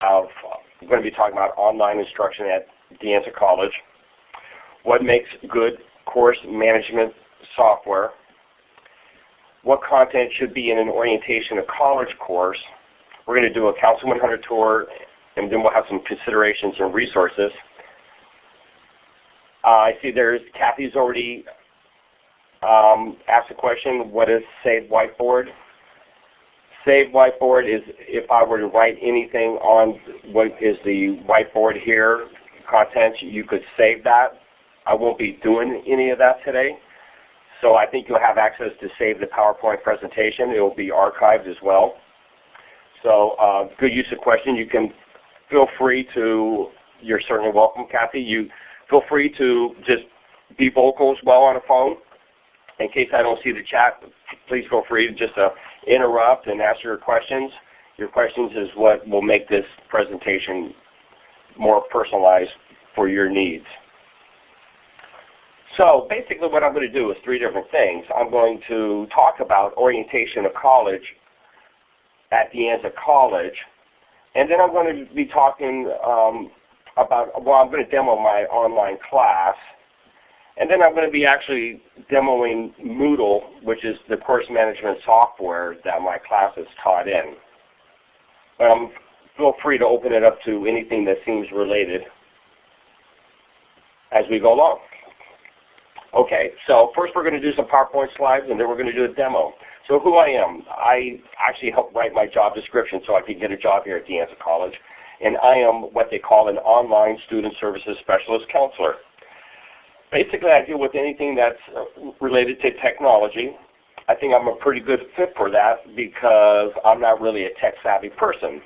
I'm going to be talking about online instruction at De Anza College, what makes good course management software, what content should be in an orientation of college course. We're going to do a Council 100 tour, and then we'll have some considerations and resources. Uh, I see there's Kathy's already um, asked a question, what is Save Whiteboard? Save Whiteboard is if I were to write anything on what is the whiteboard here, content, you could save that. I won't be doing any of that today. So I think you'll have access to save the PowerPoint presentation. It will be archived as well. So uh, good use of question. You can feel free to, you're certainly welcome, Kathy. You feel free to just be vocal as well on a phone. In case I don't see the chat, please feel free to just uh, interrupt and ask your questions. Your questions is what will make this presentation more personalized for your needs. So basically what I'm going to do is three different things. I'm going to talk about orientation of college at De Anza of College, and then I'm going to be talking um, about, well I'm going to demo my online class, and then I'm going to be actually demoing Moodle, which is the course management software that my class is taught in. Um, feel free to open it up to anything that seems related as we go along. Okay, so first we're going to do some PowerPoint slides and then we're going to do a demo. So who I am, I actually helped write my job description so I could get a job here at De Anza College. And I am what they call an online student services specialist counselor. Basically I deal with anything that's uh, related to technology. I think I'm a pretty good fit for that because I'm not really a tech savvy person.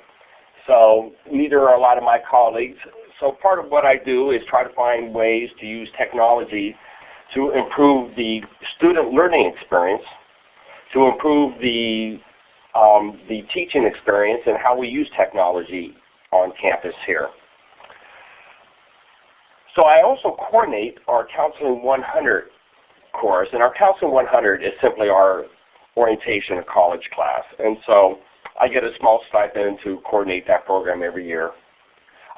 So neither are a lot of my colleagues. So part of what I do is try to find ways to use technology to improve the student learning experience, to improve the, um, the teaching experience and how we use technology on campus here. So I also coordinate our Counseling 100 course, and our Counseling 100 is simply our orientation of college class. And so I get a small stipend to coordinate that program every year.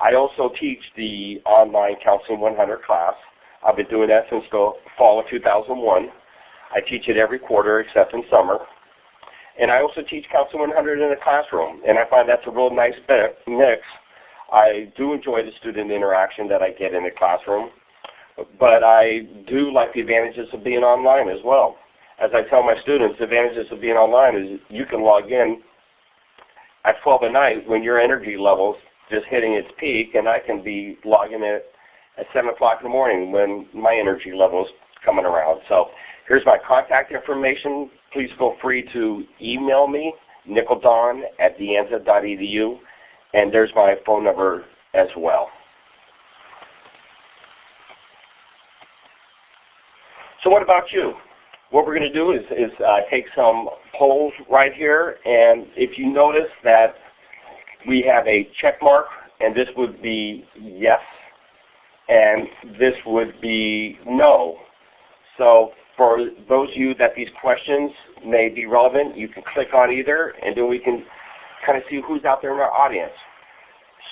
I also teach the online Counseling 100 class. I've been doing that since the fall of 2001. I teach it every quarter except in summer. And I also teach Counseling 100 in the classroom, and I find that's a real nice mix. I do enjoy the student interaction that I get in the classroom, but I do like the advantages of being online as well. As I tell my students, the advantages of being online is you can log in at 12 at night when your energy level's just hitting its peak, and I can be logging in at 7 o'clock in the morning when my energy level is coming around. So here's my contact information. Please feel free to email me, nickeldon at deanza.edu, and there's my phone number as well. So what about you? What we're going to do is, is uh, take some polls right here, and if you notice that we have a check mark, and this would be yes, and this would be no. So for those of you that these questions may be relevant, you can click on either, and then we can kind of see who's out there in our audience.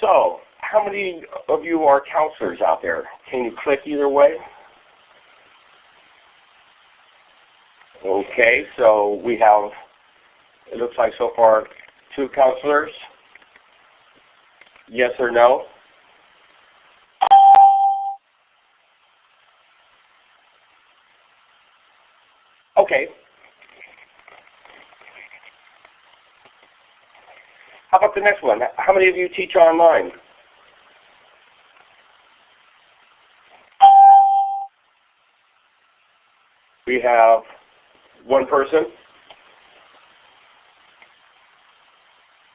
So how many of you are counselors out there? Can you click either way? Okay, so we have, it looks like so far, two counselors. Yes or no? Okay. How about the next one? How many of you teach online? We have one person.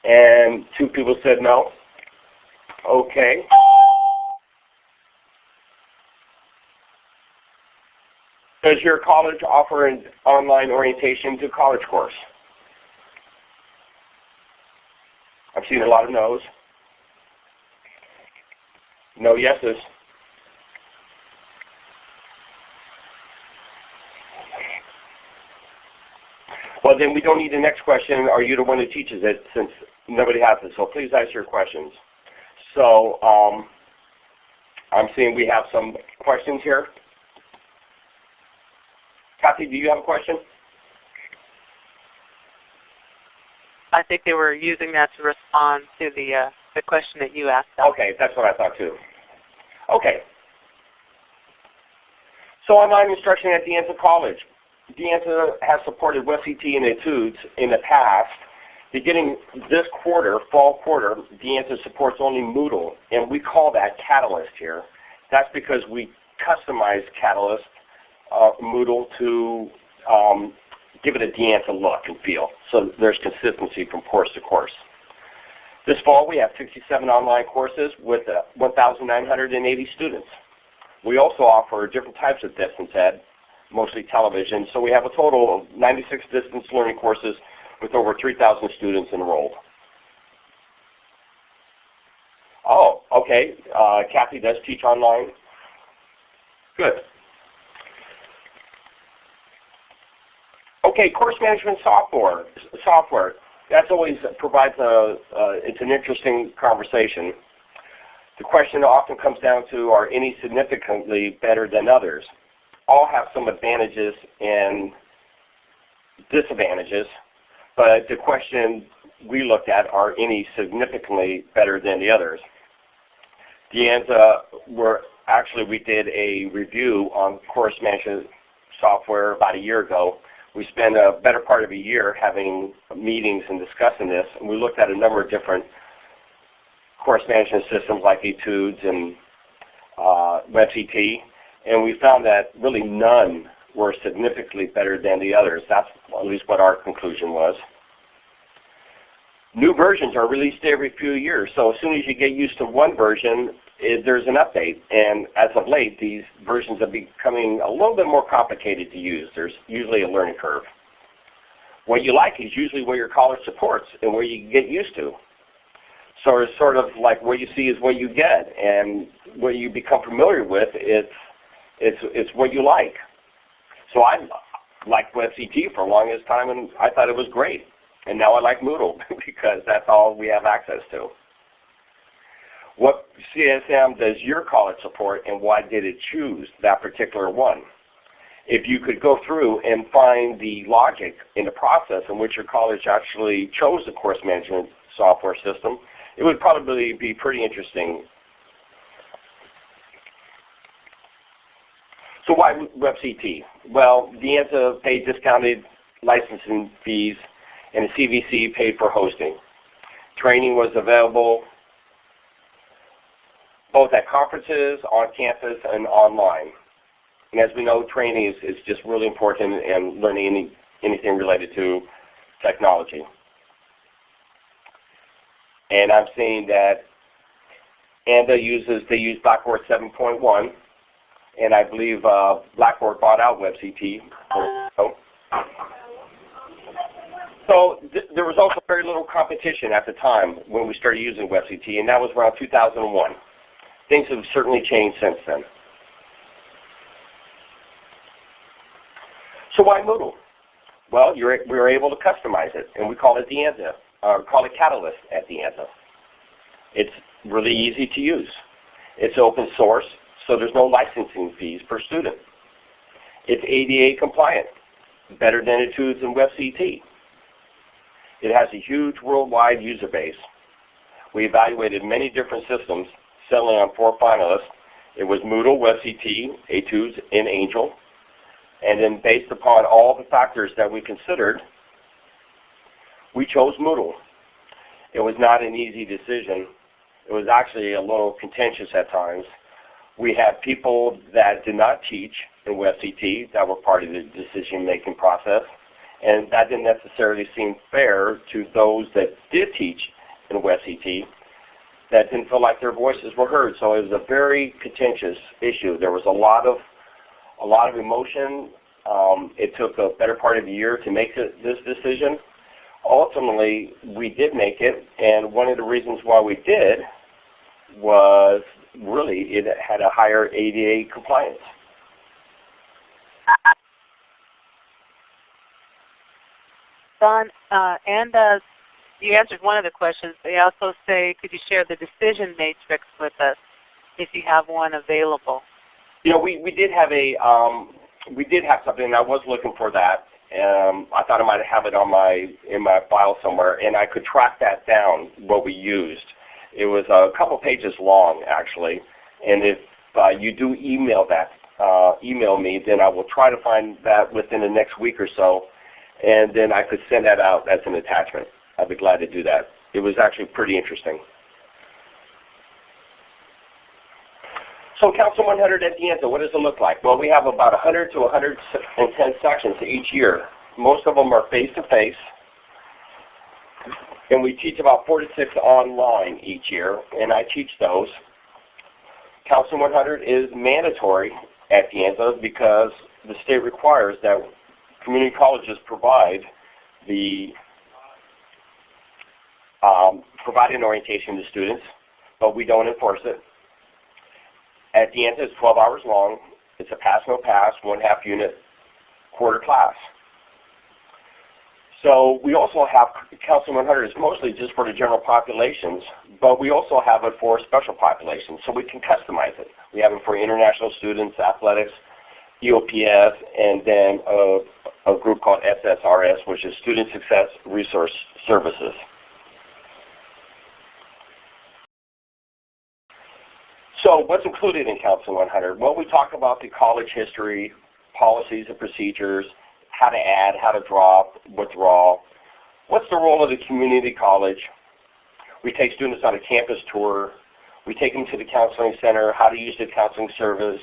And two people said no. Okay. Does your college offer an online orientation to college course? I've seen a lot of no's. No yeses. Well, then we don't need the next question. Are you the one who teaches it since nobody has it? So please ask your questions. So um, I'm seeing we have some questions here. Kathy, do you have a question? I think they were using that to respond to the uh, the question that you asked. Them. Okay, that's what I thought too. Okay. So online instruction at De Anza College. De Anza has supported WebCT and Etudes in the past. Beginning this quarter, fall quarter, De Anza supports only Moodle, and we call that Catalyst here. That's because we customize Catalyst uh, Moodle to um, give it a De Anza look and feel. So there's consistency from course to course. This fall we have 67 online courses with uh, 1,980 students. We also offer different types of distance ed, mostly television. So we have a total of 96 distance learning courses with over 3,000 students enrolled. Oh, okay. Uh, Kathy does teach online. Good. Okay, course management software. Software. That's always provides a. Uh, it's an interesting conversation. The question often comes down to are any significantly better than others? All have some advantages and disadvantages, but the question we looked at are any significantly better than the others. De Anza were actually we did a review on course management software about a year ago we spent a better part of a year having meetings and discussing this. And we looked at a number of different course management systems like Etudes and uh, WebCT, and we found that really none were significantly better than the others. That's at least what our conclusion was. New versions are released every few years, so as soon as you get used to one version, it, there's an update. And as of late, these versions are becoming a little bit more complicated to use. There's usually a learning curve. What you like is usually what your college supports and where you get used to. So it's sort of like what you see is what you get, and what you become familiar with, it's, it's, it's what you like. So I liked WebCT for a longest time, and I thought it was great. And now I like Moodle because that's all we have access to. What CSM does your college support and why did it choose that particular one? If you could go through and find the logic in the process in which your college actually chose the course management software system, it would probably be pretty interesting. So why WebCT? Well, De Anza paid discounted licensing fees and the CVC paid for hosting. Training was available both at conferences, on campus, and online. And as we know, training is, is just really important in learning any, anything related to technology. And I'm seeing that ANDA uses, they use Blackboard 7.1, and I believe uh, Blackboard bought out WebCT. So, so th there was also very little competition at the time when we started using WebCT, and that was around 2001 things have certainly changed since then. So why Moodle? Well, we were able to customize it, and we call it De Anza, or call it Catalyst at De Anza. It's really easy to use. It's open source, so there's no licensing fees per student. It's ADA compliant, better than Etudes and WebCT. It has a huge worldwide user base. We evaluated many different systems settling on four finalists. It was Moodle, WebCT, Etudes, and Angel. And then based upon all the factors that we considered, we chose Moodle. It was not an easy decision. It was actually a little contentious at times. We had people that did not teach in WebCT that were part of the decision-making process. And that didn't necessarily seem fair to those that did teach in WebCT that didn't feel like their voices were heard. So it was a very contentious issue. There was a lot of a lot of emotion. Um, it took a better part of a year to make this decision. Ultimately, we did make it, and one of the reasons why we did was really it had a higher ADA compliance. Don, uh, and uh, you answered one of the questions. They also say, could you share the decision matrix with us if you have one available? You know, we, we did have a um, we did have something, and I was looking for that. Um, I thought I might have it on my in my file somewhere, and I could track that down what we used. It was a couple pages long actually, and if uh, you do email that uh, email me, then I will try to find that within the next week or so, and then I could send that out as an attachment. I'd be glad to do that. It was actually pretty interesting. So Council 100 at De Anza, what does it look like? Well, we have about 100 to 110 sections each year. Most of them are face-to-face. -face, and we teach about four to six online each year, and I teach those. Council 100 is mandatory at De Anza because the state requires that community colleges provide the um, provide an orientation to students, but we don't enforce it. At De Anza, it's 12 hours long. It's a pass no pass, one half unit quarter class. So we also have Council 100 is mostly just for the general populations, but we also have it for special populations, so we can customize it. We have it for international students, athletics, EOPS, and then a, a group called SSRS, which is Student Success Resource Services. So what's included in Council 100? Well, we talk about the college history, policies and procedures, how to add, how to drop, withdraw. What's the role of the community college? We take students on a campus tour. We take them to the counseling center, how to use the counseling service,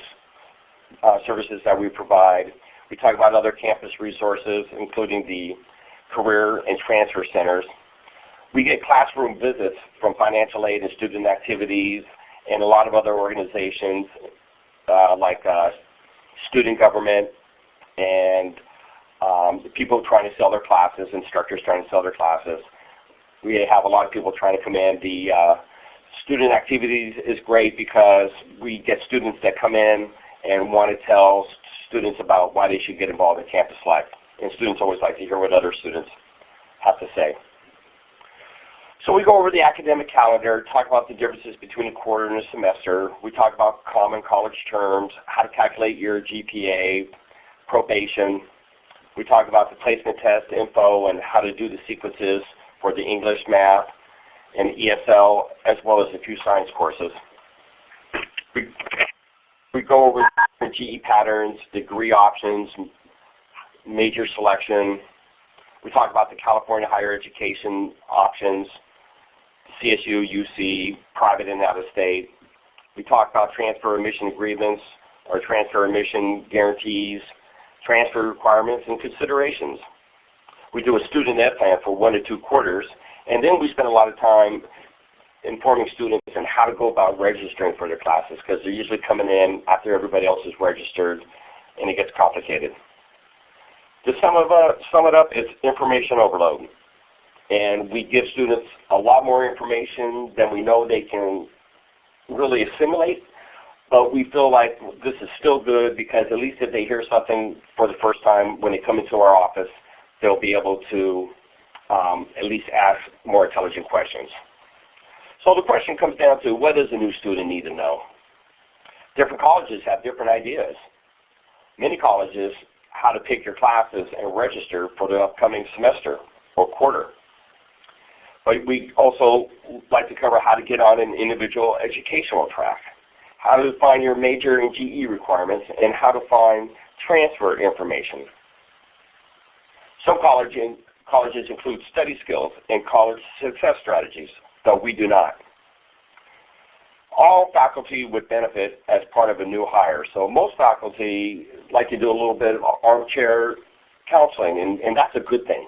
uh, services that we provide. We talk about other campus resources, including the career and transfer centers. We get classroom visits from financial aid and student activities, and a lot of other organizations uh, like uh, student government and um, people trying to sell their classes, instructors trying to sell their classes. We have a lot of people trying to come in. The uh, student activities is great because we get students that come in and want to tell students about why they should get involved in campus life. And students always like to hear what other students have to say. So we go over the academic calendar, talk about the differences between a quarter and a semester. We talk about common college terms, how to calculate your GPA, probation. We talk about the placement test info and how to do the sequences for the English, math, and ESL, as well as a few science courses. We, we go over the GE patterns, degree options, major selection. We talk about the California higher education options, CSU, UC, private and out of state. We talk about transfer admission agreements or transfer admission guarantees, transfer requirements and considerations. We do a student ed plan for one to two quarters, and then we spend a lot of time informing students on how to go about registering for their classes because they're usually coming in after everybody else is registered and it gets complicated. To sum, uh, sum it up, it's information overload and we give students a lot more information than we know they can really assimilate. But we feel like this is still good because at least if they hear something for the first time when they come into our office, they'll be able to um, at least ask more intelligent questions. So the question comes down to what does a new student need to know? Different colleges have different ideas. Many colleges, how to pick your classes and register for the upcoming semester or quarter. But we also like to cover how to get on an individual educational track, how to find your major and GE requirements, and how to find transfer information. Some colleges include study skills and college success strategies, though we do not. All faculty would benefit as part of a new hire. So most faculty like to do a little bit of armchair counseling, and, and that's a good thing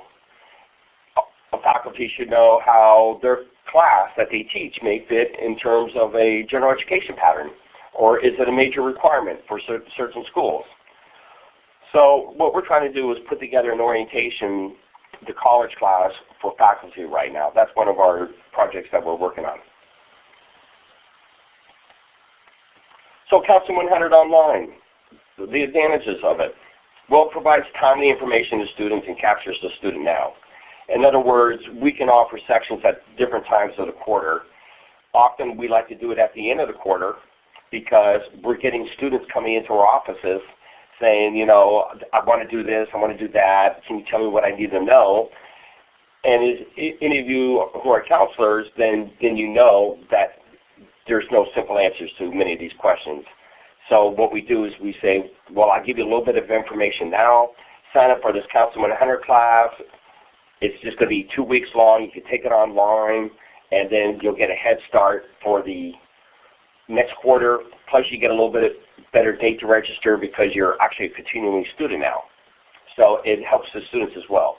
faculty should know how their class that they teach may fit in terms of a general education pattern, or is it a major requirement for certain schools? So what we're trying to do is put together an orientation, the college class for faculty right now. That's one of our projects that we're working on. So Council 100 Online, the advantages of it. Well, it provides timely information to students and captures the student now. In other words, we can offer sections at different times of the quarter. Often we like to do it at the end of the quarter because we're getting students coming into our offices saying, you know, I want to do this, I want to do that, can you tell me what I need to know? And any of you who are counselors, then, then you know that there's no simple answers to many of these questions. So what we do is we say, well, I'll give you a little bit of information now. Sign up for this Council 100 class. It's just going to be two weeks long. You can take it online, and then you'll get a head start for the next quarter. Plus, you get a little bit better date to register because you're actually a continuing student now. So it helps the students as well.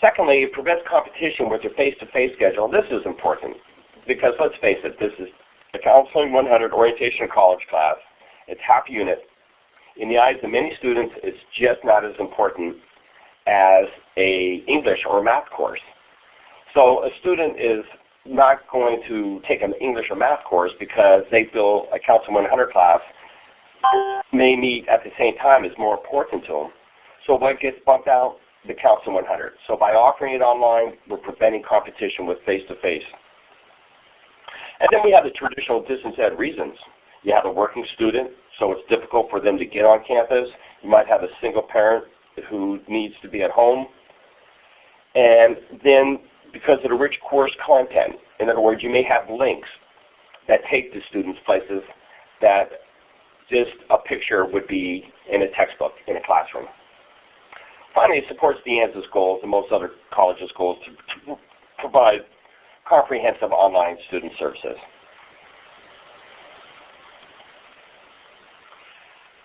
Secondly, it prevents competition with your face-to-face -face schedule. This is important because let's face it, this is the Counseling 100 Orientation College class. It's half unit. In the eyes of many students, it's just not as important as a English or math course. So a student is not going to take an English or math course because they feel a Counseling 100 class may meet at the same time is more important to them. So what gets bumped out? The Counseling 100. So by offering it online, we're preventing competition with face-to-face. -face. And then we have the traditional distance ed reasons. You have a working student, so it's difficult for them to get on campus. You might have a single parent who needs to be at home. And then because of the rich course content, in other words, you may have links that take the students places that just a picture would be in a textbook in a classroom. Finally, it supports De Anza's goals and most other colleges' goals to, to provide comprehensive online student services.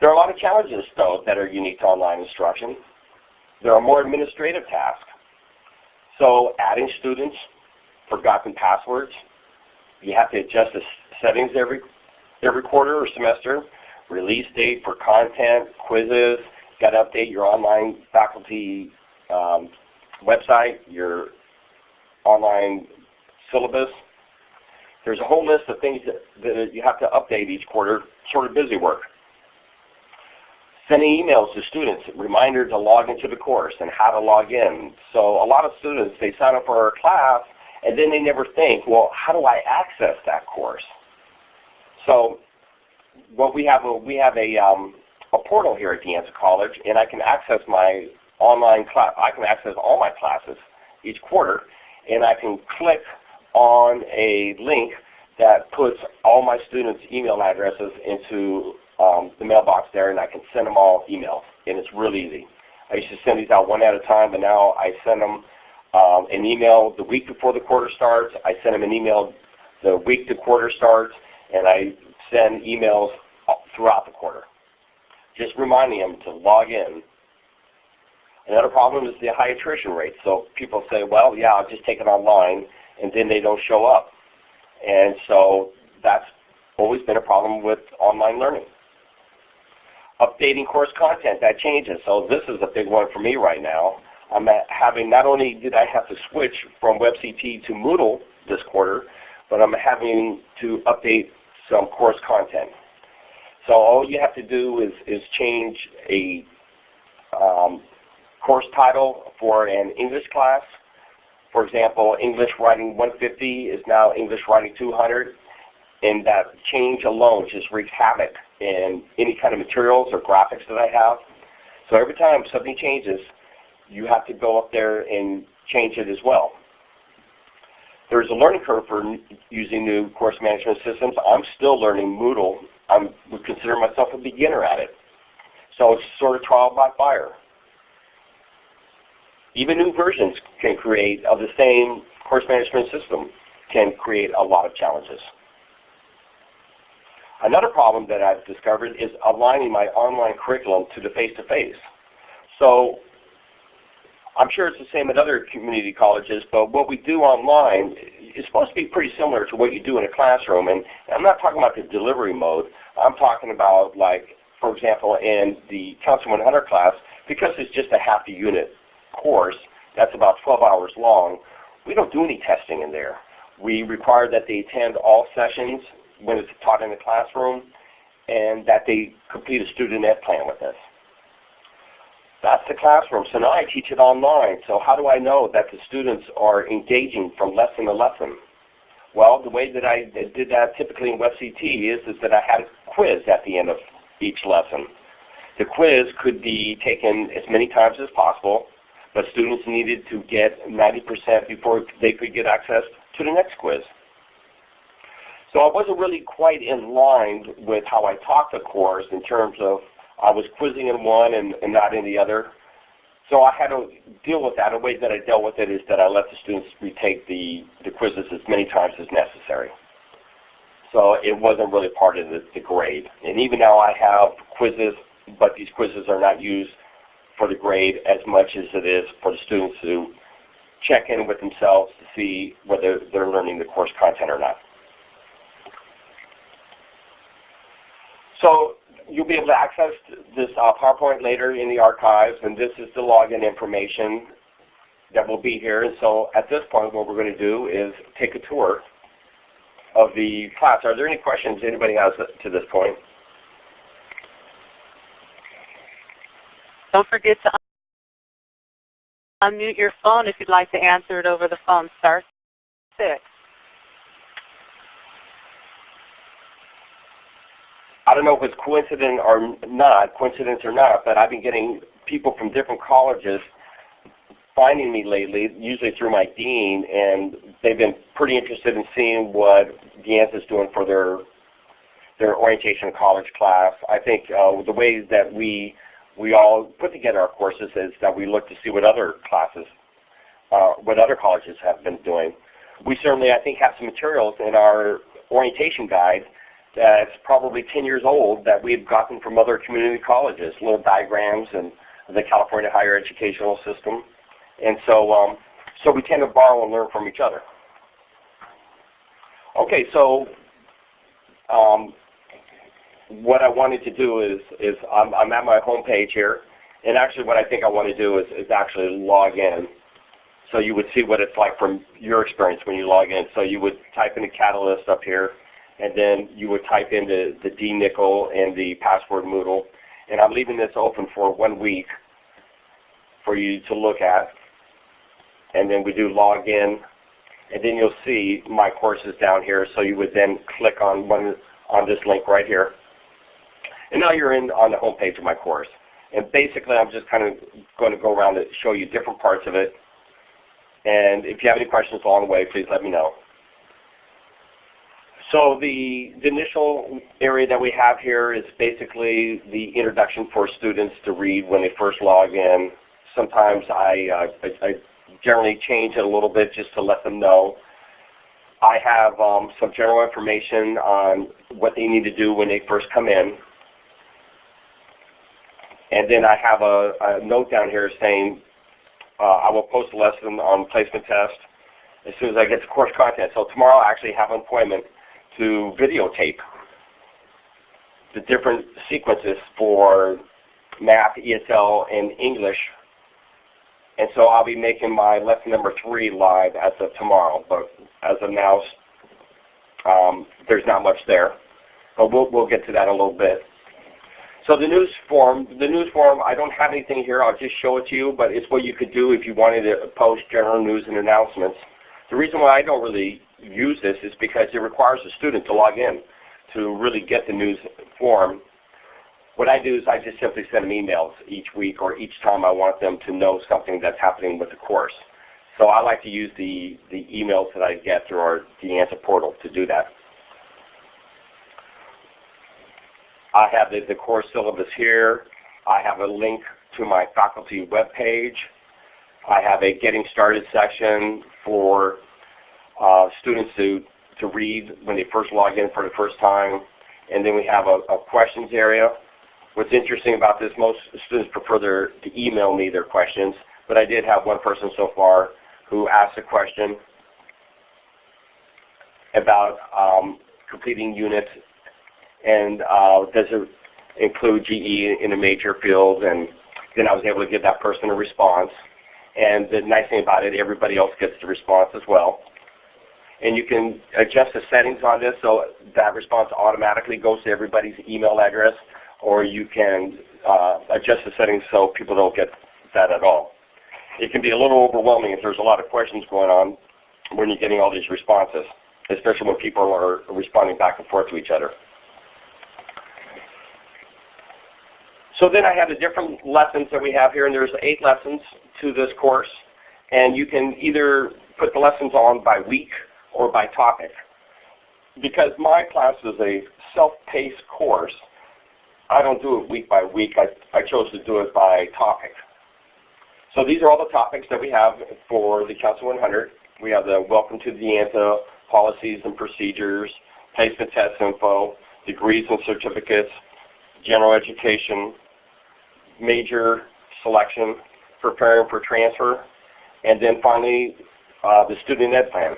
There are a lot of challenges, though, that are unique to online instruction. There are more administrative tasks. So adding students, forgotten passwords, you have to adjust the settings every, every quarter or semester, release date for content, quizzes, got to update your online faculty um, website, your online syllabus. There's a whole list of things that, that you have to update each quarter, sort of busy work. Sending emails to students, reminder to log into the course and how to log in. So a lot of students, they sign up for our class and then they never think, well, how do I access that course? So what we have, we have a, um, a portal here at De Anza College and I can access my online class, I can access all my classes each quarter and I can click on a link that puts all my students' email addresses into um, the mailbox there, and I can send them all emails, and it's really easy. I used to send these out one at a time, but now I send them um, an email the week before the quarter starts. I send them an email the week the quarter starts, and I send emails throughout the quarter, just reminding them to log in. Another problem is the high attrition rate. So people say, well, yeah, I'll just take it online and then they don't show up. And so that's always been a problem with online learning. Updating course content, that changes. So this is a big one for me right now. I'm having, not only did I have to switch from WebCT to Moodle this quarter, but I'm having to update some course content. So all you have to do is, is change a um, course title for an English class for example, English Writing 150 is now English Writing 200, and that change alone just wreaks havoc in any kind of materials or graphics that I have. So every time something changes, you have to go up there and change it as well. There's a learning curve for using new course management systems. I'm still learning Moodle. I would consider myself a beginner at it. So it's sort of trial by fire. Even new versions can create of the same course management system can create a lot of challenges. Another problem that I've discovered is aligning my online curriculum to the face-to-face. -face. So I'm sure it's the same at other community colleges, but what we do online is supposed to be pretty similar to what you do in a classroom. And I'm not talking about the delivery mode. I'm talking about like, for example, in the Council 100 class, because it's just a half a unit course that's about 12 hours long, we don't do any testing in there. We require that they attend all sessions when it's taught in the classroom and that they complete a student ed plan with us. That's the classroom. So now I teach it online. So how do I know that the students are engaging from lesson to lesson? Well, the way that I did that typically in WebCT is, is that I had a quiz at the end of each lesson. The quiz could be taken as many times as possible, but students needed to get 90% before they could get access to the next quiz. So I wasn't really quite in line with how I taught the course in terms of I was quizzing in one and, and not in the other. So I had to deal with that. A way that I dealt with it is that I let the students retake the, the quizzes as many times as necessary. So it wasn't really part of the, the grade. And even now I have quizzes, but these quizzes are not used for the grade as much as it is for the students to check in with themselves to see whether they're learning the course content or not. So you'll be able to access this uh, PowerPoint later in the archives, and this is the login information that will be here. And so at this point, what we're going to do is take a tour of the class. Are there any questions anybody has to this point? Don't forget to unmute your phone if you'd like to answer it over the phone. Star 6. I don't know if it's coincident or not, coincidence or not, but I've been getting people from different colleges finding me lately, usually through my dean, and they've been pretty interested in seeing what De is doing for their their orientation college class. I think uh, the way that we we all put together our courses is that we look to see what other classes, uh, what other colleges have been doing. We certainly, I think, have some materials in our orientation guide that's probably 10 years old that we've gotten from other community colleges, little diagrams and the California higher educational system. And so, um, so we tend to borrow and learn from each other. Okay, so um, what I wanted to do is, is I'm, I'm at my home page here, and actually what I think I want to do is, is actually log in. So you would see what it's like from your experience when you log in. So you would type in Catalyst up here, and then you would type in the, the dNICL and the password Moodle. And I'm leaving this open for one week for you to look at. And then we do log in, and then you'll see my courses down here. So you would then click on one on this link right here. And now you're in on the home page of my course. And basically I'm just kind of going to go around and show you different parts of it. And if you have any questions along the way, please let me know. So the, the, initial area that we have here is basically the introduction for students to read when they first log in. Sometimes I, uh, I, I, generally change it a little bit just to let them know. I have um, some general information on what they need to do when they first come in. And then I have a, a note down here saying uh, I will post a lesson on placement test as soon as I get the course content. So tomorrow I actually have an appointment to videotape the different sequences for math, ESL, and English. And so I'll be making my lesson number three live as of tomorrow. But as of now, um, there's not much there. But we'll, we'll get to that a little bit. So the news forum, the news forum, I don't have anything here. I'll just show it to you, but it's what you could do if you wanted to post general news and announcements. The reason why I don't really use this is because it requires a student to log in to really get the news forum. What I do is I just simply send them emails each week or each time I want them to know something that's happening with the course. So I like to use the, the emails that I get through our De Anza portal to do that. I have the, the course syllabus here. I have a link to my faculty webpage. I have a getting started section for uh, students to, to read when they first log in for the first time. And then we have a, a questions area. What's interesting about this, most students prefer their, to email me their questions, but I did have one person so far who asked a question about um, completing units and uh, does it include GE in a major field? And then I was able to give that person a response. And the nice thing about it, everybody else gets the response as well. And you can adjust the settings on this so that response automatically goes to everybody's email address, or you can uh, adjust the settings so people don't get that at all. It can be a little overwhelming if there's a lot of questions going on when you're getting all these responses, especially when people are responding back and forth to each other. So then I have the different lessons that we have here, and there's eight lessons to this course. And you can either put the lessons on by week or by topic. Because my class is a self-paced course, I don't do it week by week. I, I chose to do it by topic. So these are all the topics that we have for the Council 100. We have the Welcome to De Anza, Policies and Procedures, Placement Test Info, Degrees and Certificates, General Education, Major Selection, Preparing for Transfer, and then finally uh, the Student Ed Plan.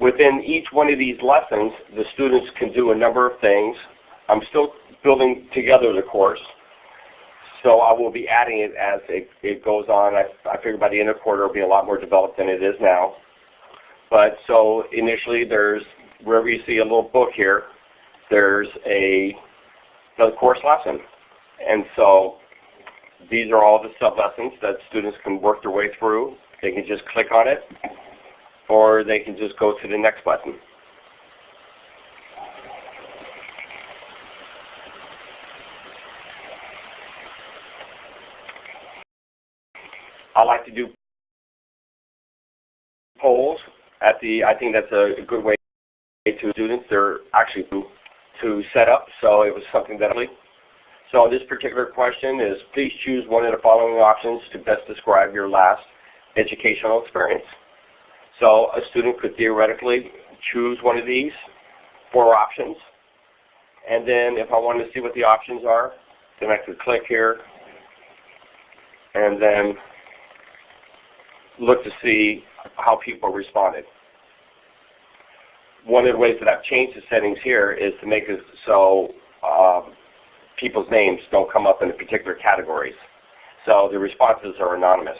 Within each one of these lessons, the students can do a number of things. I'm still building together the course, so I will be adding it as it, it goes on. I, I figure by the end of the quarter it will be a lot more developed than it is now. But so initially there's, wherever you see a little book here, there's a another course lesson. And so these are all the sub-lessons that students can work their way through. They can just click on it, or they can just go to the next button. I like to do polls at the, I think that's a good way to students. They're actually to, set up, so it was something that I so this particular question is, please choose one of the following options to best describe your last educational experience. So a student could theoretically choose one of these four options. And then if I wanted to see what the options are, then I could click here and then look to see how people responded. One of the ways that I've changed the settings here is to make it so um, people's names don't come up in the particular categories. So the responses are anonymous.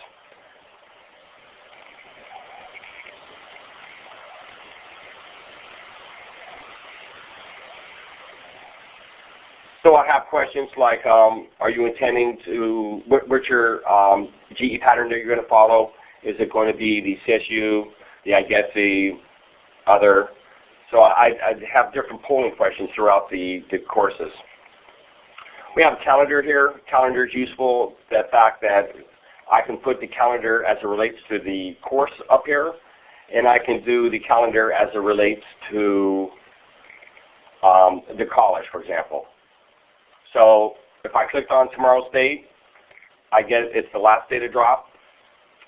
So I have questions like, um, are you intending to, what, what's your um, GE pattern that you're going to follow? Is it going to be the CSU, the IGETC, other? So I, I have different polling questions throughout the, the courses. We have a calendar here. Calendar is useful, the fact that I can put the calendar as it relates to the course up here, and I can do the calendar as it relates to um, the college, for example. So if I clicked on tomorrow's date, I get it's the last day to drop.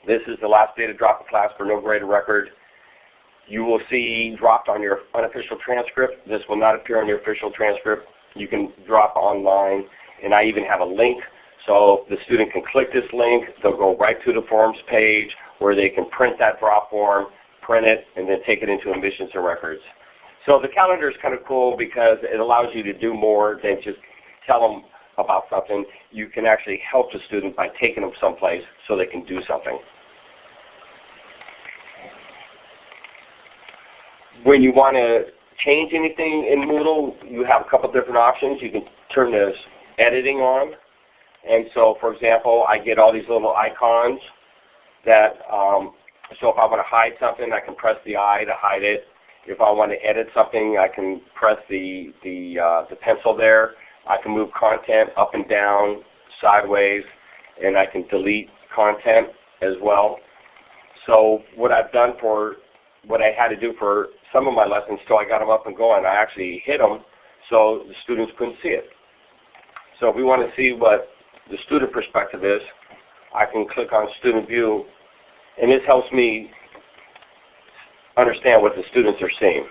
This is the last day to drop a class for no graded record. You will see dropped on your unofficial transcript. This will not appear on your official transcript you can drop online. And I even have a link so the student can click this link. They'll go right to the forms page where they can print that drop form, print it, and then take it into admissions and records. So the calendar is kind of cool because it allows you to do more than just tell them about something. You can actually help the student by taking them someplace so they can do something. When you want to change anything in Moodle, you have a couple different options. You can turn this editing on. And so, for example, I get all these little icons that, um, so if I want to hide something, I can press the I to hide it. If I want to edit something, I can press the, the, uh, the pencil there. I can move content up and down, sideways, and I can delete content as well. So what I've done for what I had to do for some of my lessons till I got them up and going. I actually hid them so the students couldn't see it. So if we want to see what the student perspective is, I can click on Student View, and this helps me understand what the students are seeing.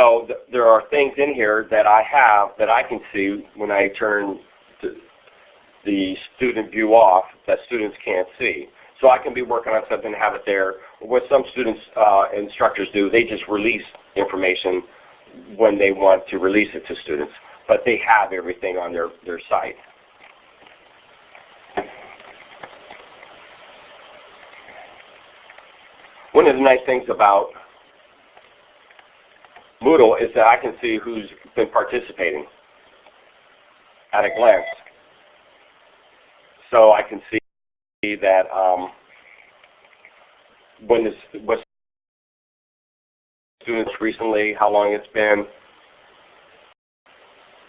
So th there are things in here that I have that I can see when I turn the student view off that students can't see. So I can be working on something and have it there. What some students, uh, instructors do, they just release information when they want to release it to students. But they have everything on their, their site. One of the nice things about Moodle is that I can see who's been participating at a glance. So I can see that um, when this what students recently, how long it's been,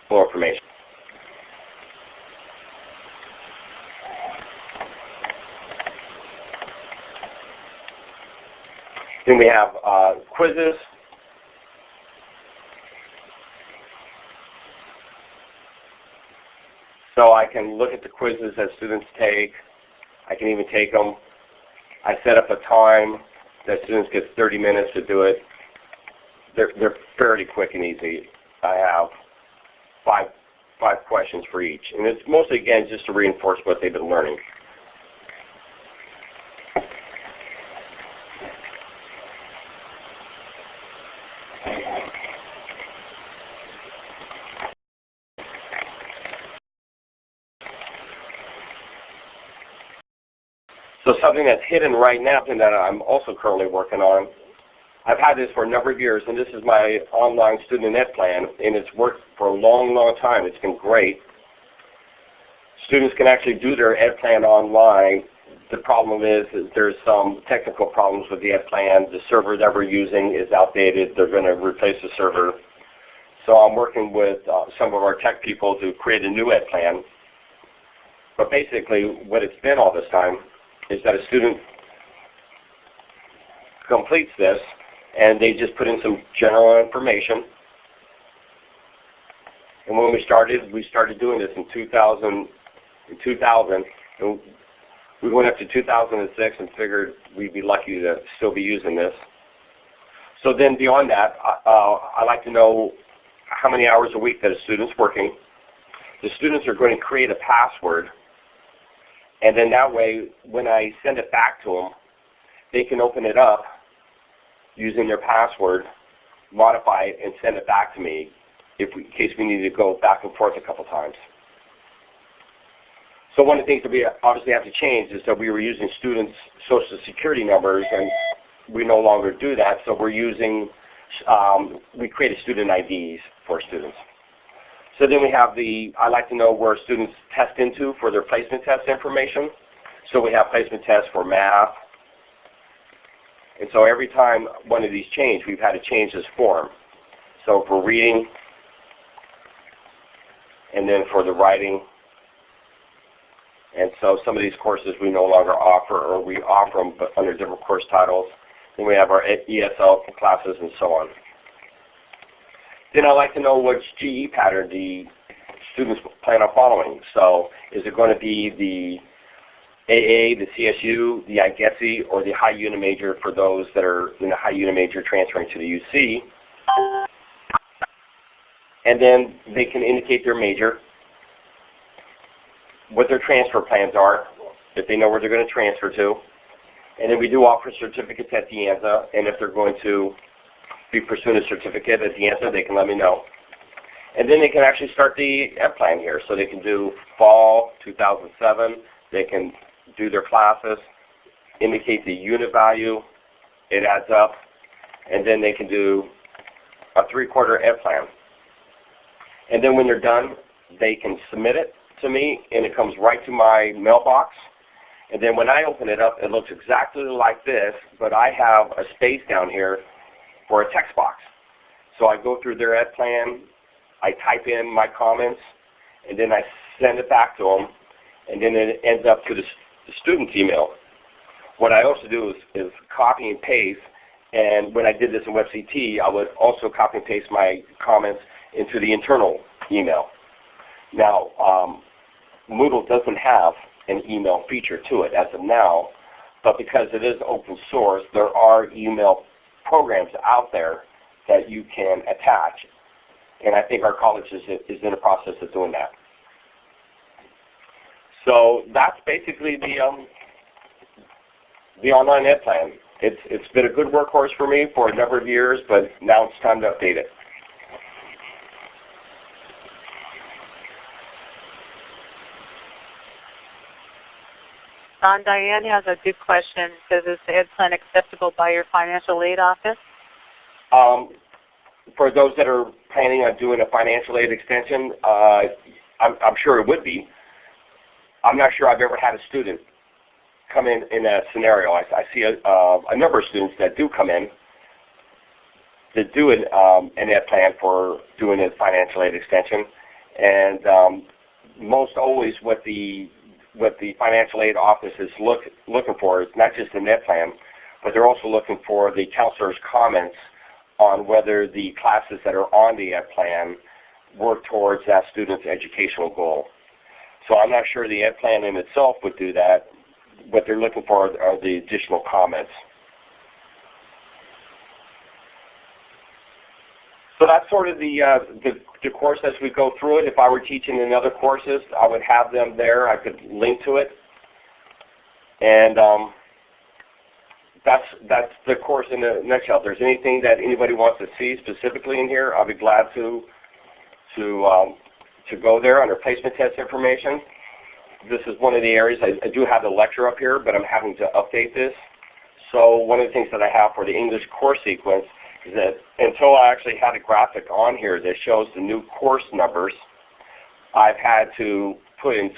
more information. Then we have uh, quizzes. So I can look at the quizzes that students take. I can even take them. I set up a time that students get 30 minutes to do it. They're, they're fairly quick and easy. I have five, five questions for each. And it's mostly, again, just to reinforce what they've been learning. So something that's hidden right now and that I'm also currently working on, I've had this for a number of years, and this is my online student ed plan, and it's worked for a long, long time. It's been great. Students can actually do their ed plan online. The problem is, is there's some technical problems with the ed plan. The server that we're using is outdated. They're going to replace the server. So I'm working with uh, some of our tech people to create a new ed plan. But basically, what it's been all this time is that a student completes this and they just put in some general information. And when we started, we started doing this in 2000. In 2000, and we went up to 2006 and figured we'd be lucky to still be using this. So then beyond that, uh, I like to know how many hours a week that a student's working. The students are going to create a password and then that way, when I send it back to them, they can open it up using their password, modify it, and send it back to me if we, in case we need to go back and forth a couple times. So one of the things that we obviously have to change is that we were using students' social security numbers, and we no longer do that. So we're using, um, we created student IDs for students. So then we have the, I like to know where students test into for their placement test information. So we have placement tests for math. And so every time one of these change, we've had to change this form. So for reading, and then for the writing. And so some of these courses we no longer offer, or we offer them but under different course titles. Then we have our ESL classes and so on. Then I'd like to know which GE pattern the students plan on following. So is it going to be the AA, the CSU, the IGETC, or the high unit major for those that are in the high unit major transferring to the UC? And then they can indicate their major, what their transfer plans are, if they know where they're going to transfer to. And then we do offer certificates at De Anza, and if they're going to be pursuing a certificate at De Anza, they can let me know. And then they can actually start the ed plan here. So they can do fall 2007. They can do their classes, indicate the unit value. It adds up. And then they can do a three-quarter ed plan. And then when they're done, they can submit it to me, and it comes right to my mailbox. And then when I open it up, it looks exactly like this, but I have a space down here for a text box. So I go through their ed plan, I type in my comments, and then I send it back to them, and then it ends up to the, the student's email. What I also do is, is copy and paste, and when I did this in WebCT, I would also copy and paste my comments into the internal email. Now, um, Moodle doesn't have an email feature to it as of now, but because it is open source, there are email programs out there that you can attach. And I think our college is, is in the process of doing that. So that's basically the um, the online ed plan. It's it's been a good workhorse for me for a number of years, but now it's time to update it. Don Diane has a good question. Says, is the ed plan acceptable by your financial aid office? Um, for those that are planning on doing a financial aid extension, uh, I'm, I'm sure it would be. I'm not sure I've ever had a student come in in that scenario. I, I see a, uh, a number of students that do come in that do an, um, an ed plan for doing a financial aid extension, and um, most always what the what the financial aid office is look, looking for is not just the ed plan, but they're also looking for the counselor's comments on whether the classes that are on the ed plan work towards that student's educational goal. So I'm not sure the ed plan in itself would do that. What they're looking for are the additional comments. So that's sort of the, uh, the, the course as we go through it. If I were teaching in other courses, I would have them there. I could link to it. And um, that's that's the course in a nutshell. If there's anything that anybody wants to see specifically in here, I'll be glad to to um, to go there under placement test information. This is one of the areas I, I do have the lecture up here, but I'm having to update this. So one of the things that I have for the English course sequence that until I actually had a graphic on here that shows the new course numbers, I've had to put in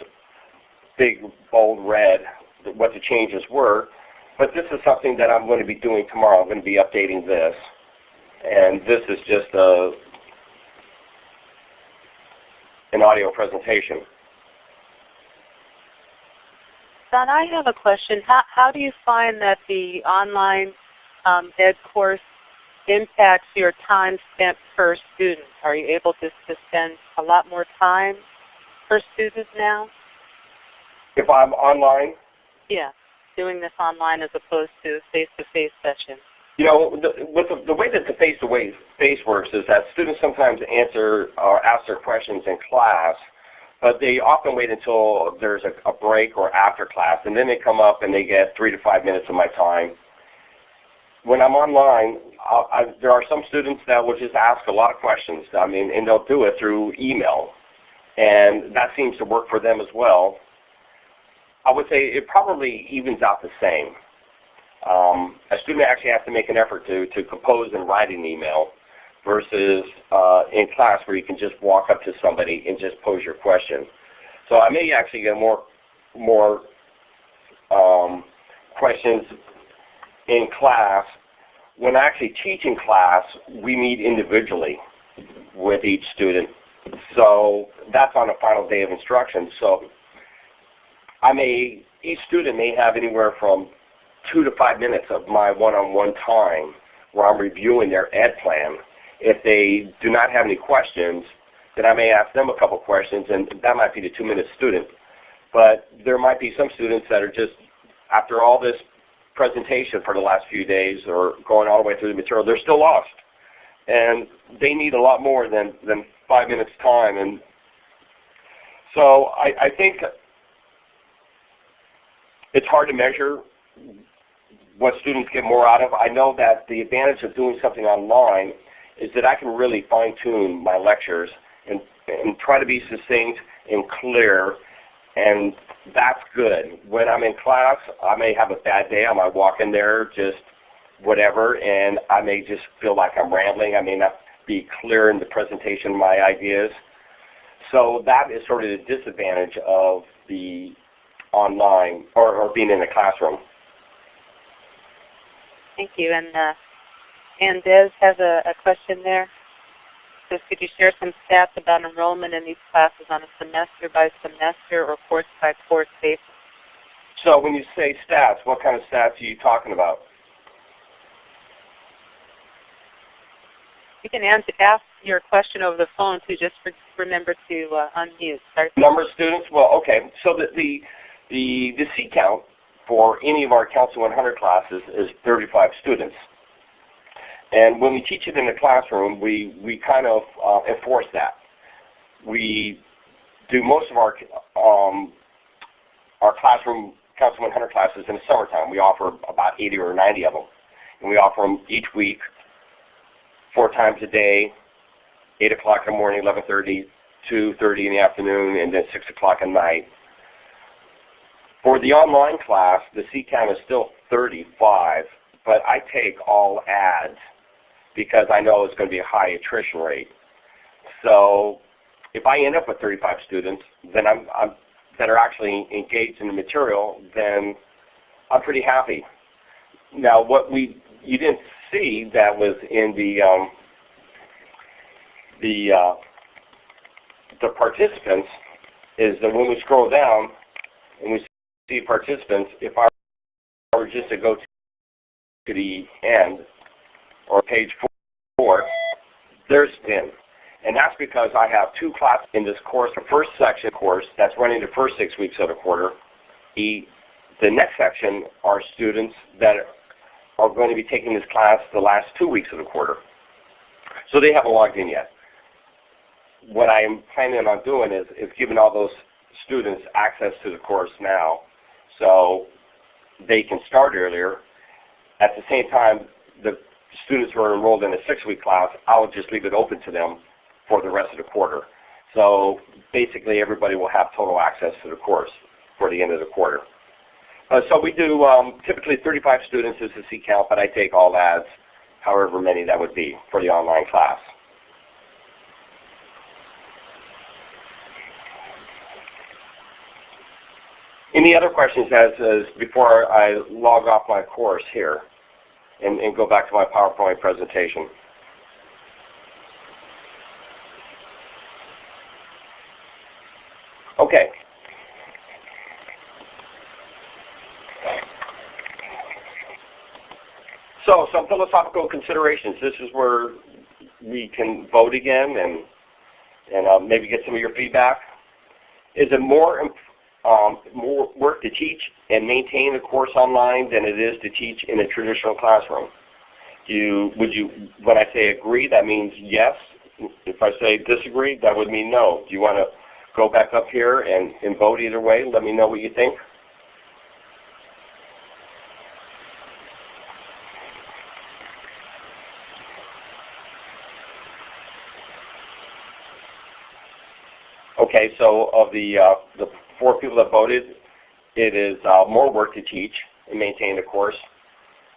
big bold red what the changes were but this is something that I'm going to be doing tomorrow. I'm going to be updating this. And this is just a, an audio presentation. Don, I have a question. How, how do you find that the online um, ed course impacts your time spent per student? Are you able to, to spend a lot more time per student now? If I'm online? Yeah doing this online as opposed to face-to-face sessions? You know, the, with the, the way that the face-to-face works is that students sometimes answer or ask their questions in class, but they often wait until there's a, a break or after class, and then they come up and they get three to five minutes of my time. When I'm online, I, there are some students that will just ask a lot of questions. I mean, and they'll do it through email, and that seems to work for them as well. I would say it probably evens out the same. Um, a student actually has to make an effort to, to compose and write an email versus uh, in class where you can just walk up to somebody and just pose your question. So I may actually get more, more um, questions in class. When actually teach in class, we meet individually with each student. So that's on the final day of instruction. So I may, each student may have anywhere from two to five minutes of my one-on-one -on -one time where I'm reviewing their ed plan. If they do not have any questions, then I may ask them a couple questions, and that might be the two-minute student. But there might be some students that are just, after all this presentation for the last few days or going all the way through the material, they're still lost. And they need a lot more than, than five minutes time. And so I, I think it's hard to measure what students get more out of. I know that the advantage of doing something online is that I can really fine tune my lectures and, and try to be succinct and clear and that's good. When I'm in class, I may have a bad day. I might walk in there just whatever, and I may just feel like I'm rambling. I may not be clear in the presentation of my ideas. So that is sort of the disadvantage of the online or, or being in a classroom. Thank you. And uh, and Des has a, a question there. Says, could you share some stats about enrollment in these classes on a semester by semester or course by course basis? So when you say stats, what kind of stats are you talking about? You can answer, ask your question over the phone too. Just remember to uh, unmute. Start Number of students? Well, okay. So the, the the, the seat count for any of our Council 100 classes is 35 students. And when we teach it in the classroom, we, we kind of uh, enforce that. We do most of our, um, our classroom Council 100 classes in the summertime. We offer about 80 or 90 of them. And we offer them each week, four times a day, 8 o'clock in the morning, 11.30, 2.30 in the afternoon, and then 6 o'clock at night. For the online class, the seat count is still 35, but I take all ads. Because I know it's going to be a high attrition rate. So if I end up with 35 students, then I'm, I'm that are actually engaged in the material, then I'm pretty happy. Now, what we you didn't see that was in the um, the uh, the participants is that when we scroll down and we see participants, if I were just to go to the end or page four, there's 10. And that's because I have two classes in this course. The first section course that's running the first six weeks of the quarter. The, the next section are students that are going to be taking this class the last two weeks of the quarter. So they haven't logged in yet. What I am planning on doing is, is giving all those students access to the course now so they can start earlier. At the same time, the students who are enrolled in a six-week class, I'll just leave it open to them for the rest of the quarter. So basically everybody will have total access to the course for the end of the quarter. Uh, so we do um, typically 35 students is the seat count, but I take all ads, however many that would be for the online class. Any other questions as, as before I log off my course here and, and go back to my PowerPoint presentation? Okay. So some philosophical considerations. This is where we can vote again and, and uh, maybe get some of your feedback. Is it more, um, more work to teach and maintain a course online than it is to teach in a traditional classroom? Do you, would you, when I say agree, that means yes. If I say disagree, that would mean no. Do you want to go back up here and, and vote either way. Let me know what you think. Okay, so of the, uh, the four people that voted, it is uh, more work to teach and maintain the course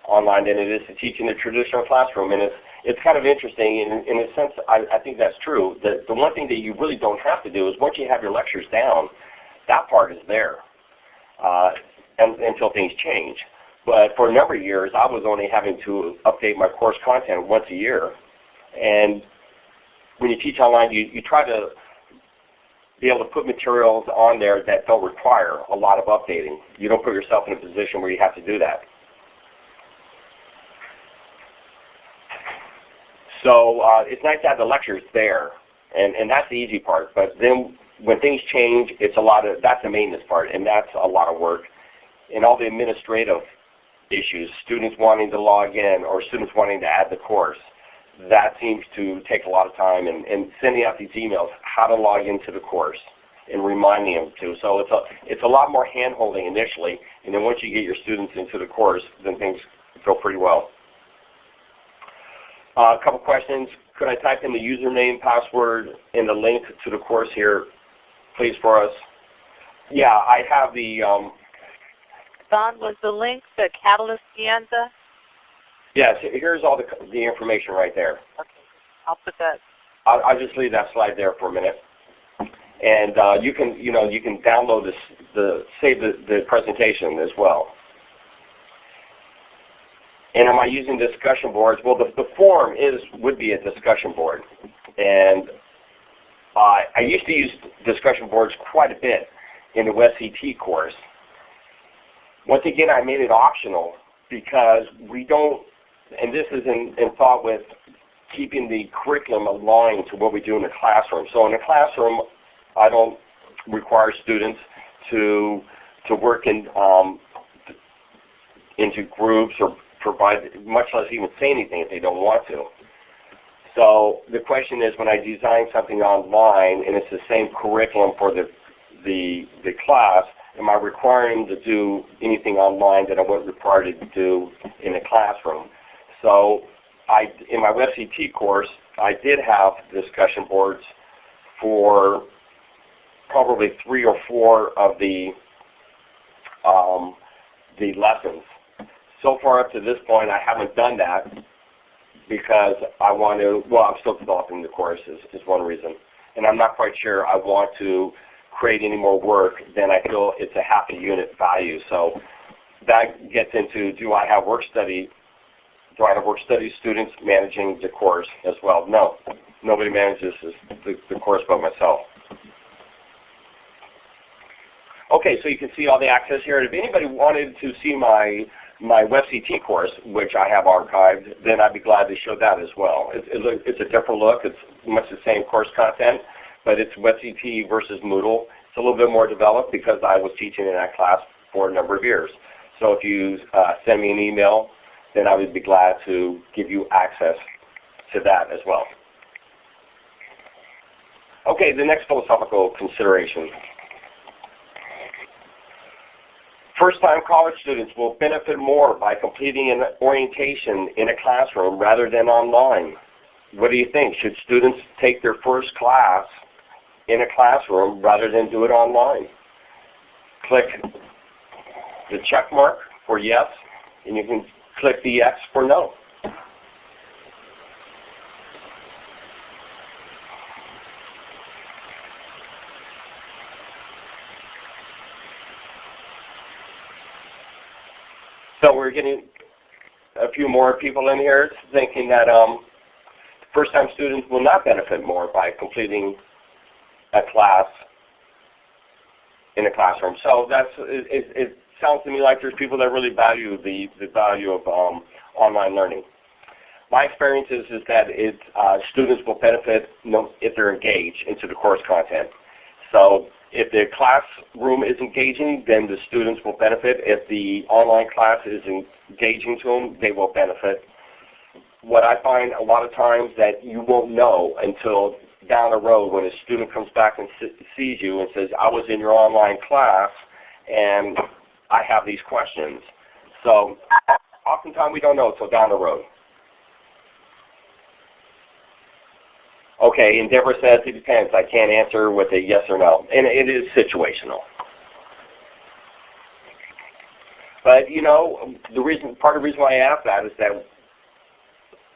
online than it is to teach in a traditional classroom. And it's it's kind of interesting in, in a sense, I, I think that's true. The, the one thing that you really don't have to do is once you have your lectures down, that part is there uh, and, until things change. But for a number of years, I was only having to update my course content once a year. And when you teach online, you, you try to be able to put materials on there that don't require a lot of updating. You don't put yourself in a position where you have to do that. So uh, it's nice to have the lectures there, and, and that's the easy part. But then when things change, it's a lot of, that's the maintenance part, and that's a lot of work. And all the administrative issues, students wanting to log in or students wanting to add the course, that seems to take a lot of time and, and sending out these emails, how to log into the course and reminding them to. So it's a, it's a lot more hand-holding initially, and then once you get your students into the course, then things go pretty well. Uh, a couple questions. Could I type in the username, password, and the link to the course here, please, for us? Yeah, I have the. Um, Don, was the link the Catalyst De Anza? Yes, here's all the, the information right there. Okay, I'll put that. I'll, I'll just leave that slide there for a minute. And uh, you can, you know, you can download this, the save the, the presentation as well. And am I using discussion boards? Well, the, the forum is would be a discussion board. And uh, I used to use discussion boards quite a bit in the WebCT course. Once again, I made it optional because we don't, and this is in, in thought with keeping the curriculum aligned to what we do in the classroom. So in the classroom, I don't require students to to work in um, into groups or provide, much less even say anything if they don't want to. So the question is when I design something online and it's the same curriculum for the, the, the class, am I requiring them to do anything online that I wasn't required to do in the classroom? So I, in my WebCT course, I did have discussion boards for probably three or four of the um, the lessons so far up to this point, I haven't done that. because I want to, well, I'm still developing the course is, is one reason. And I'm not quite sure I want to create any more work than I feel it's a half a unit value. So that gets into do I have work study do I have work study students managing the course as well? No. Nobody manages the, the course but myself. Okay, so you can see all the access here. If anybody wanted to see my my WebCT course, which I have archived, then I'd be glad to show that as well. It's, it's a different look. It's much the same course content, but it's WebCT versus Moodle. It's a little bit more developed because I was teaching in that class for a number of years. So if you uh, send me an email, then I would be glad to give you access to that as well. Okay, the next philosophical consideration. First-time college students will benefit more by completing an orientation in a classroom rather than online. What do you think? Should students take their first class in a classroom rather than do it online? Click the check mark for yes, and you can click the X for no. So we're getting a few more people in here thinking that um, first-time students will not benefit more by completing a class in a classroom. So that's it, it sounds to me like there's people that really value the, the value of um, online learning. My experience is, is that it, uh, students will benefit if they're engaged into the course content. So if the classroom is engaging, then the students will benefit. If the online class is engaging to them, they will benefit. What I find a lot of times that you won't know until down the road when a student comes back and sees you and says, I was in your online class and I have these questions. So oftentimes we don't know until down the road. Okay, and Deborah says it depends. I can't answer with a yes or no. And it is situational. But you know, the reason part of the reason why I ask that is that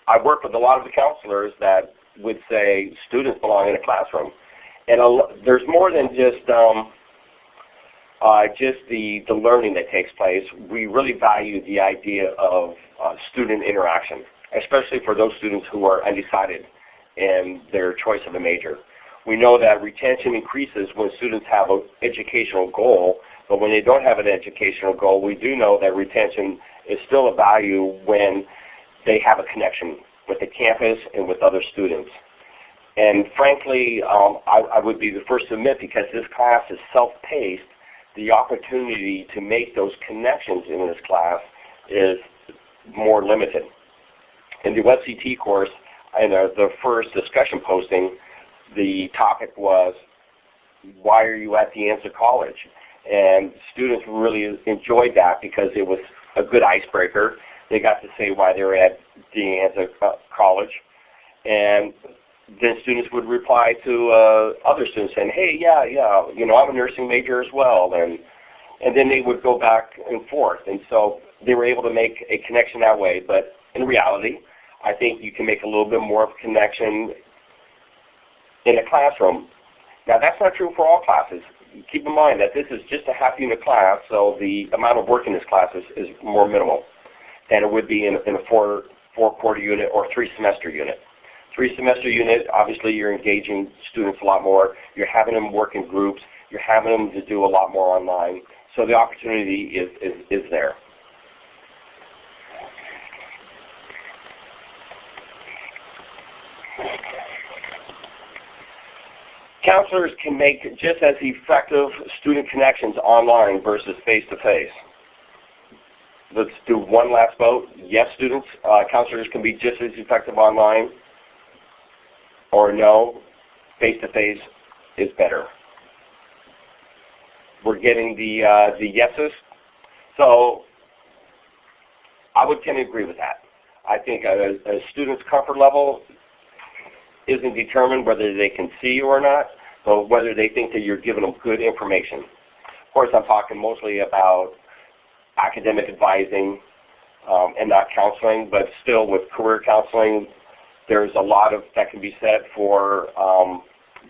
I work with a lot of the counselors that would say students belong in a classroom. And a, there's more than just um, uh, just the, the learning that takes place. We really value the idea of uh, student interaction, especially for those students who are undecided in their choice of a major. We know that retention increases when students have an educational goal, but when they don't have an educational goal, we do know that retention is still a value when they have a connection with the campus and with other students. And frankly, um, I, I would be the first to admit because this class is self-paced, the opportunity to make those connections in this class is more limited. In the WebCT course, in uh, the first discussion posting, the topic was, why are you at De Anza College? And students really enjoyed that because it was a good icebreaker. They got to say why they were at De Anza College. And then students would reply to uh, other students saying, hey, yeah, yeah, you know, I'm a nursing major as well. And, and then they would go back and forth. And so they were able to make a connection that way. But in reality, I think you can make a little bit more of a connection in a classroom. Now that's not true for all classes. Keep in mind that this is just a half unit class, so the amount of work in this class is, is more minimal than it would be in, in a four, four quarter unit or three semester unit. Three semester unit, obviously you're engaging students a lot more. You're having them work in groups. You're having them to do a lot more online. So the opportunity is, is, is there. Counselors can make just as effective student connections online versus face-to-face. -face. Let's do one last vote. Yes, students, uh, counselors can be just as effective online or no, face-to-face -face is better. We're getting the, uh, the yeses. So I would tend to agree with that. I think a, a student's comfort level isn't determined whether they can see you or not, but whether they think that you're giving them good information. Of course, I'm talking mostly about academic advising, um, and not counseling, but still with career counseling, there's a lot of that can be said for um,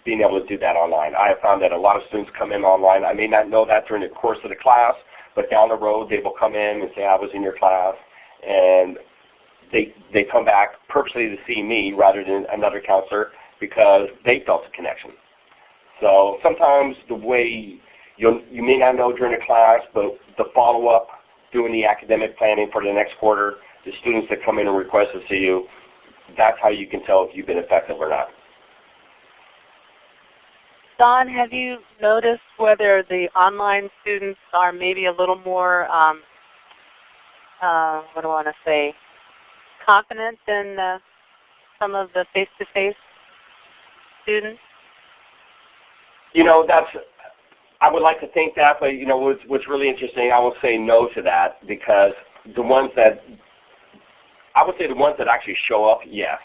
being able to do that online. I have found that a lot of students come in online. I may not know that during the course of the class, but down the road they will come in and say, I was in your class, and they, they come back purposely to see me rather than another counselor because they felt a connection. So sometimes the way you you may not know during the class, but the follow-up, doing the academic planning for the next quarter, the students that come in and request to see you, that's how you can tell if you've been effective or not. Don, have you noticed whether the online students are maybe a little more, um, uh, what do I want to say, confident than uh, some of the face-to-face students? You know, that's I would like to think that, but you know, what's, what's really interesting, I will say no to that because the ones that I would say the ones that actually show up, yes.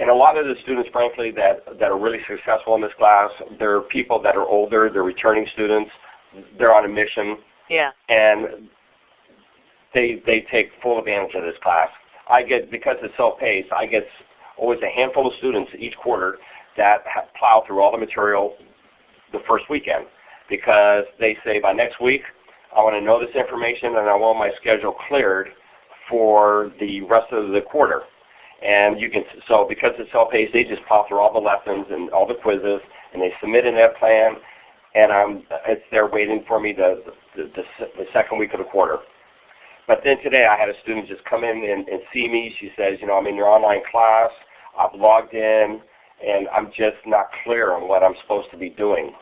And a lot of the students, frankly, that, that are really successful in this class, they're people that are older, they're returning students, they're on a mission, Yeah. and they, they take full advantage of this class. I get, because it's self-paced, I get always a handful of students each quarter that ha- plow through all the material the first weekend because they say by next week I want to know this information and I want my schedule cleared for the rest of the quarter. And you can so because it's self-paced, they just plow through all the lessons and all the quizzes, and they submit an ed plan, and I'm it's there waiting for me the the, the, the second week of the quarter. But then today I had a student just come in and, and see me. She says, you know, I'm in your online class. I've logged in, and I'm just not clear on what I'm supposed to be doing.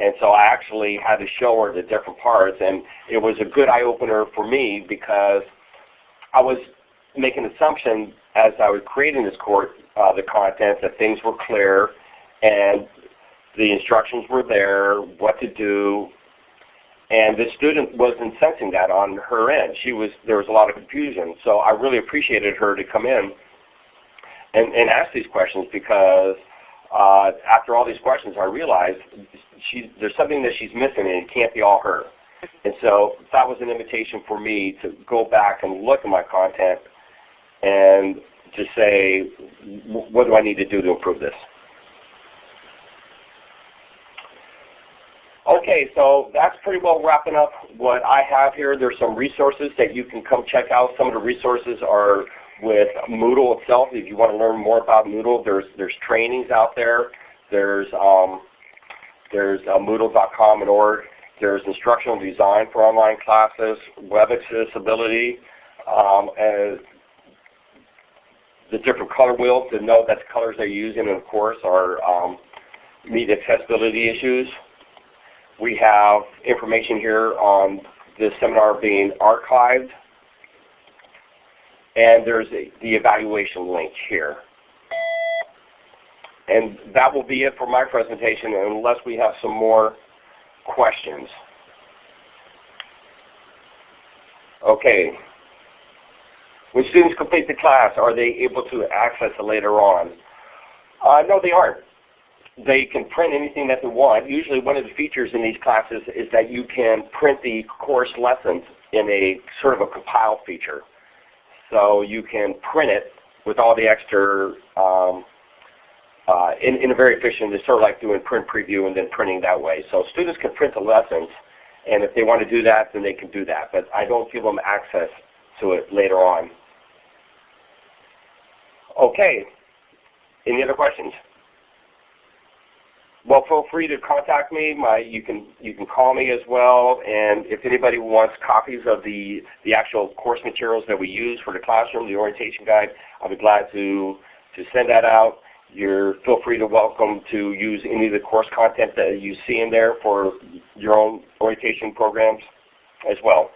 And so I actually had to show her the different parts, and it was a good eye opener for me because I was making an assumption as I was creating this course, uh, the content, that things were clear and the instructions were there, what to do, and the student wasn't sensing that on her end. She was there was a lot of confusion, so I really appreciated her to come in and, and ask these questions because uh, after all these questions, I realized she, there's something that she's missing, and it can't be all her. And so that was an invitation for me to go back and look at my content and to say, what do I need to do to improve this? Okay, so that's pretty well wrapping up what I have here. There's some resources that you can come check out. Some of the resources are with Moodle itself. If you want to learn more about Moodle, there's there's trainings out there. There's um, there's uh, Moodle.com and org. There's instructional design for online classes, web accessibility, um, and the different color wheels to know that the colors they're using in the course are um, meet accessibility issues. We have information here on this seminar being archived and there's a, the evaluation link here. And that will be it for my presentation unless we have some more questions. Okay. When students complete the class, are they able to access it later on? Uh, no, they aren't. They can print anything that they want. Usually one of the features in these classes is that you can print the course lessons in a sort of a compile feature. So you can print it with all the extra um, Uh, in, in a very efficient, it's sort of like doing print preview and then printing that way. So students can print the lessons, and if they want to do that, then they can do that. But I don't give them access to it later on. Okay. Any other questions? Well, feel free to contact me. My, you can you can call me as well. And if anybody wants copies of the the actual course materials that we use for the classroom, the orientation guide, I'll be glad to to send that out. You're feel free to welcome to use any of the course content that you see in there for your own orientation programs as well.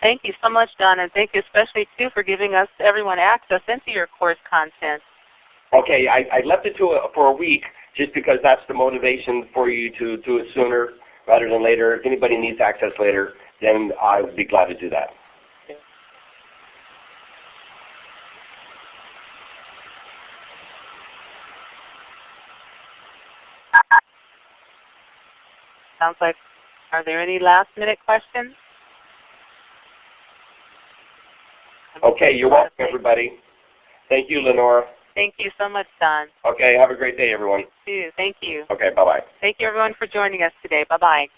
Thank you so much, Don, and thank you especially too for giving us everyone access into your course content. Okay, I, I left it to a, for a week just because that's the motivation for you to do it sooner rather than later. If anybody needs access later, then I would be glad to do that. Sounds like Are there any last minute questions? Okay, you're welcome, everybody. Thank you, Lenora. Thank you so much, Don. Okay, have a great day, everyone. You Too. Thank you. Okay, bye-bye. Thank you everyone for joining us today. Bye-bye.